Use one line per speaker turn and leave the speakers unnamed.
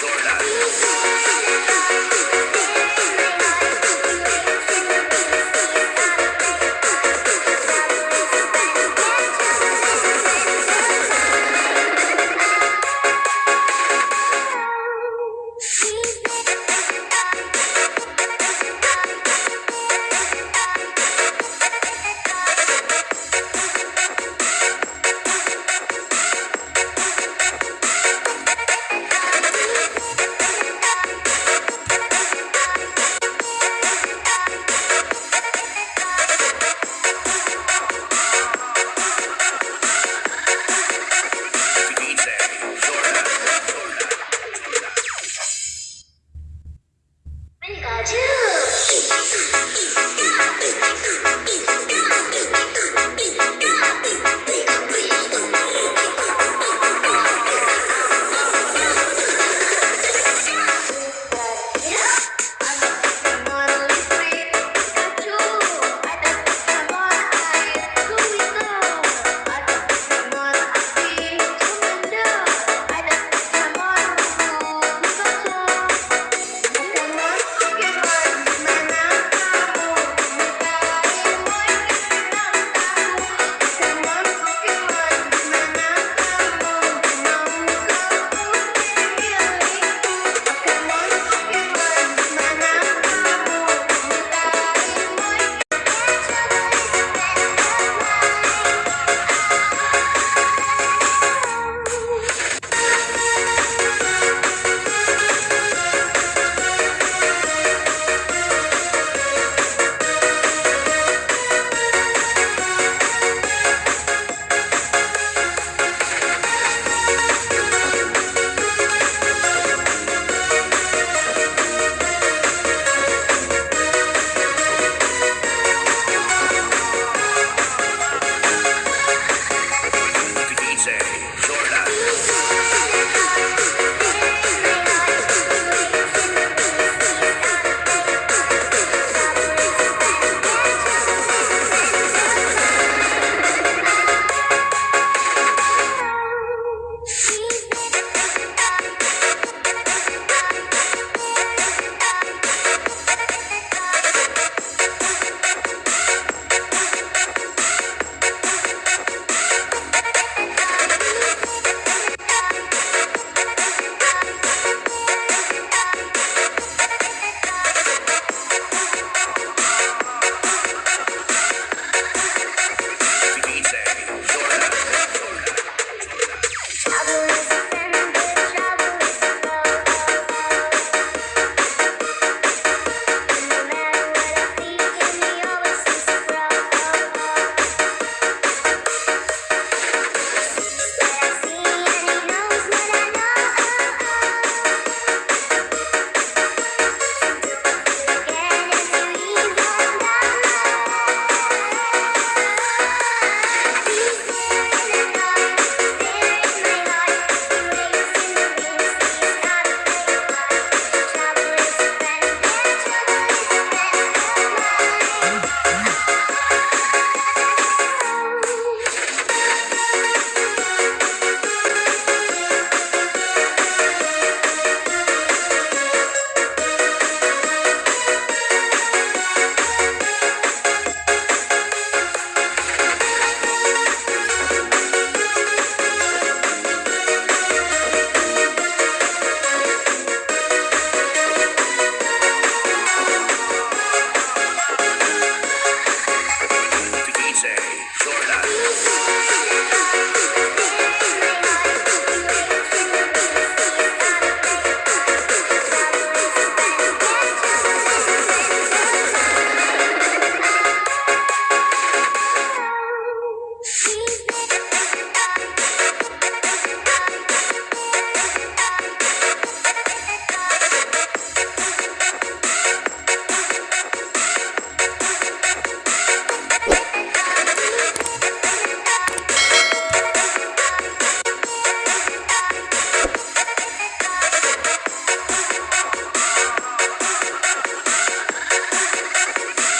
solas.